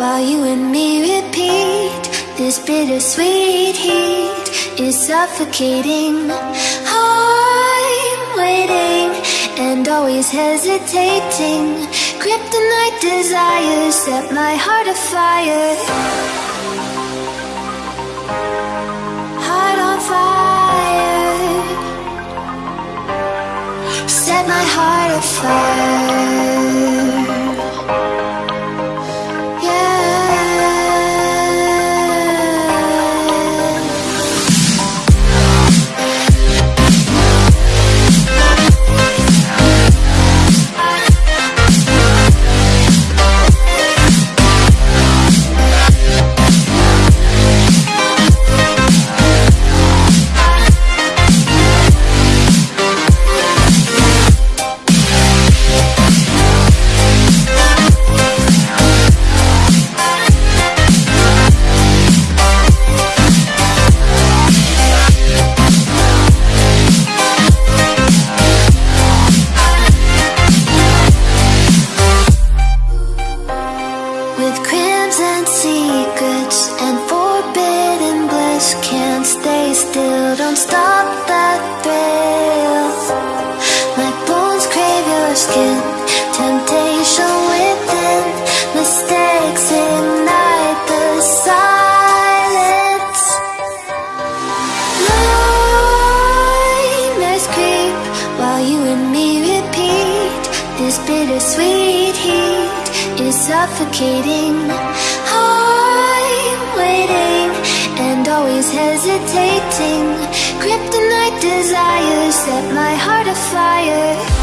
While you and me repeat. This bittersweet heat is suffocating. I'm waiting and always hesitating. Kryptonite desires set my heart afire. suffocating. I'm waiting and always hesitating. Kryptonite desires set my heart afire.